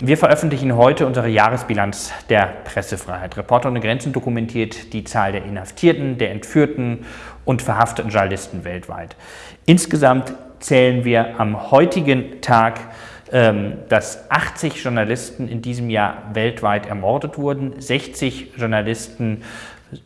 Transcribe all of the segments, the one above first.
Wir veröffentlichen heute unsere Jahresbilanz der Pressefreiheit. Reporter ohne Grenzen dokumentiert die Zahl der Inhaftierten, der Entführten und verhafteten Journalisten weltweit. Insgesamt zählen wir am heutigen Tag ähm, dass 80 Journalisten in diesem Jahr weltweit ermordet wurden, 60 Journalisten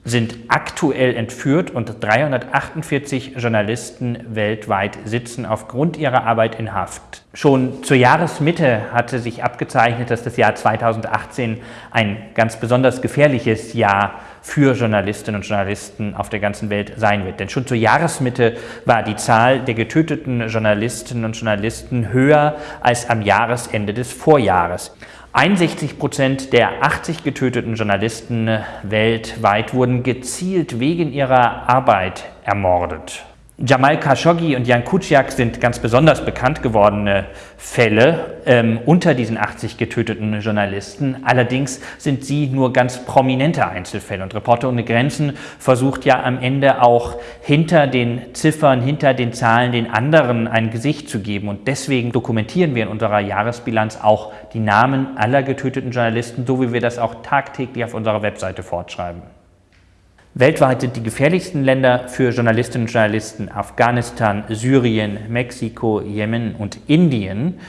sind aktuell entführt und 348 Journalisten weltweit sitzen aufgrund ihrer Arbeit in Haft. Schon zur Jahresmitte hatte sich abgezeichnet, dass das Jahr 2018 ein ganz besonders gefährliches Jahr für Journalistinnen und Journalisten auf der ganzen Welt sein wird. Denn schon zur Jahresmitte war die Zahl der getöteten Journalistinnen und Journalisten höher als am Jahresende des Vorjahres. 61 Prozent der 80 getöteten Journalisten weltweit wurden gezielt wegen ihrer Arbeit ermordet. Jamal Khashoggi und Jan Kuciak sind ganz besonders bekannt gewordene Fälle ähm, unter diesen 80 getöteten Journalisten. Allerdings sind sie nur ganz prominente Einzelfälle. Und Reporter ohne Grenzen versucht ja am Ende auch hinter den Ziffern, hinter den Zahlen den anderen ein Gesicht zu geben. Und deswegen dokumentieren wir in unserer Jahresbilanz auch die Namen aller getöteten Journalisten, so wie wir das auch tagtäglich auf unserer Webseite fortschreiben. Weltweit sind die gefährlichsten Länder für Journalistinnen und Journalisten Afghanistan, Syrien, Mexiko, Jemen und Indien.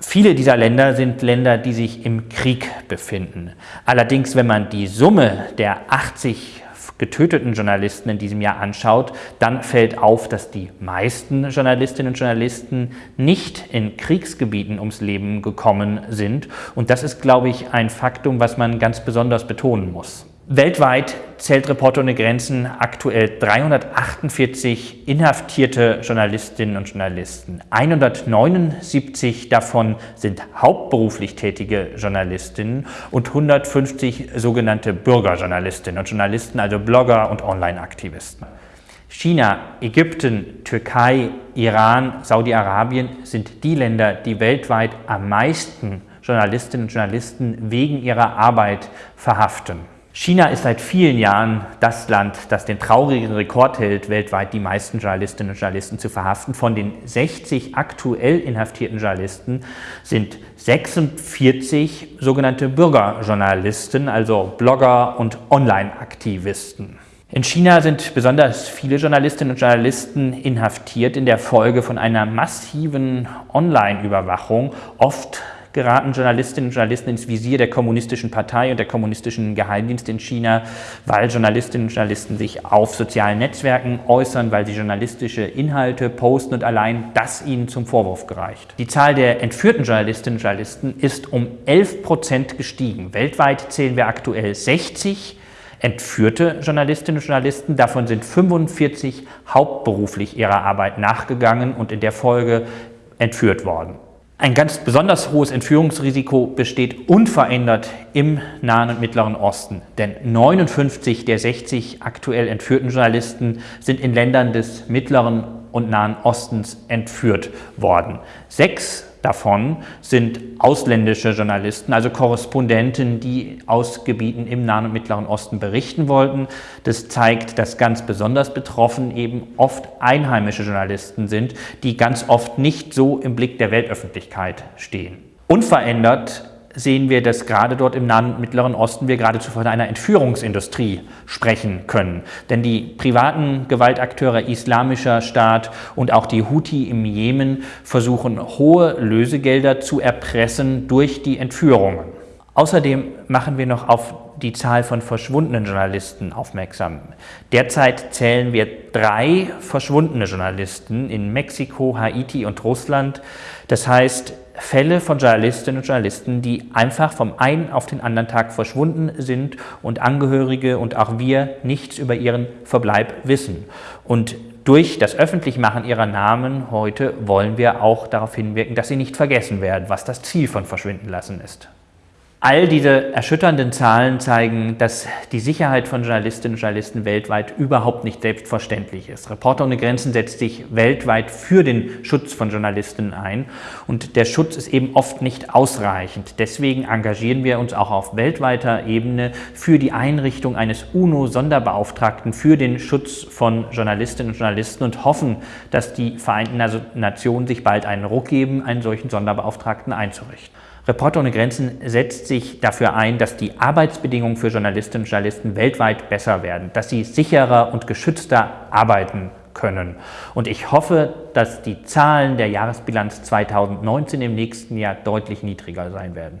Viele dieser Länder sind Länder, die sich im Krieg befinden. Allerdings, wenn man die Summe der 80 getöteten Journalisten in diesem Jahr anschaut, dann fällt auf, dass die meisten Journalistinnen und Journalisten nicht in Kriegsgebieten ums Leben gekommen sind. Und das ist, glaube ich, ein Faktum, was man ganz besonders betonen muss. Weltweit zählt Reporter ohne Grenzen aktuell 348 inhaftierte Journalistinnen und Journalisten. 179 davon sind hauptberuflich tätige Journalistinnen und 150 sogenannte Bürgerjournalistinnen und Journalisten, also Blogger und Online-Aktivisten. China, Ägypten, Türkei, Iran, Saudi-Arabien sind die Länder, die weltweit am meisten Journalistinnen und Journalisten wegen ihrer Arbeit verhaften. China ist seit vielen Jahren das Land, das den traurigen Rekord hält, weltweit die meisten Journalistinnen und Journalisten zu verhaften. Von den 60 aktuell inhaftierten Journalisten sind 46 sogenannte Bürgerjournalisten, also Blogger und Online-Aktivisten. In China sind besonders viele Journalistinnen und Journalisten inhaftiert in der Folge von einer massiven Online-Überwachung, oft geraten Journalistinnen und Journalisten ins Visier der kommunistischen Partei und der kommunistischen Geheimdienste in China, weil Journalistinnen und Journalisten sich auf sozialen Netzwerken äußern, weil sie journalistische Inhalte posten und allein das ihnen zum Vorwurf gereicht. Die Zahl der entführten Journalistinnen und Journalisten ist um 11 Prozent gestiegen. Weltweit zählen wir aktuell 60 entführte Journalistinnen und Journalisten. Davon sind 45 hauptberuflich ihrer Arbeit nachgegangen und in der Folge entführt worden. Ein ganz besonders hohes Entführungsrisiko besteht unverändert im Nahen und Mittleren Osten, denn 59 der 60 aktuell entführten Journalisten sind in Ländern des Mittleren und Nahen Ostens entführt worden. Sechs davon sind ausländische Journalisten, also Korrespondenten, die aus Gebieten im Nahen und Mittleren Osten berichten wollten. Das zeigt, dass ganz besonders betroffen eben oft einheimische Journalisten sind, die ganz oft nicht so im Blick der Weltöffentlichkeit stehen. Unverändert sehen wir, dass gerade dort im Nahen und Mittleren Osten wir geradezu von einer Entführungsindustrie sprechen können. Denn die privaten Gewaltakteure Islamischer Staat und auch die Houthi im Jemen versuchen hohe Lösegelder zu erpressen durch die Entführungen. Außerdem machen wir noch auf die Zahl von verschwundenen Journalisten aufmerksam. Derzeit zählen wir drei verschwundene Journalisten in Mexiko, Haiti und Russland. Das heißt, Fälle von Journalistinnen und Journalisten, die einfach vom einen auf den anderen Tag verschwunden sind und Angehörige und auch wir nichts über ihren Verbleib wissen. Und durch das Öffentlichmachen ihrer Namen heute wollen wir auch darauf hinwirken, dass sie nicht vergessen werden, was das Ziel von Verschwinden lassen ist. All diese erschütternden Zahlen zeigen, dass die Sicherheit von Journalistinnen und Journalisten weltweit überhaupt nicht selbstverständlich ist. Reporter ohne Grenzen setzt sich weltweit für den Schutz von Journalistinnen ein und der Schutz ist eben oft nicht ausreichend. Deswegen engagieren wir uns auch auf weltweiter Ebene für die Einrichtung eines UNO-Sonderbeauftragten für den Schutz von Journalistinnen und Journalisten und hoffen, dass die Vereinten Nationen sich bald einen Ruck geben, einen solchen Sonderbeauftragten einzurichten. Reporter ohne Grenzen setzt sich dafür ein, dass die Arbeitsbedingungen für Journalistinnen und Journalisten weltweit besser werden, dass sie sicherer und geschützter arbeiten können. Und ich hoffe, dass die Zahlen der Jahresbilanz 2019 im nächsten Jahr deutlich niedriger sein werden.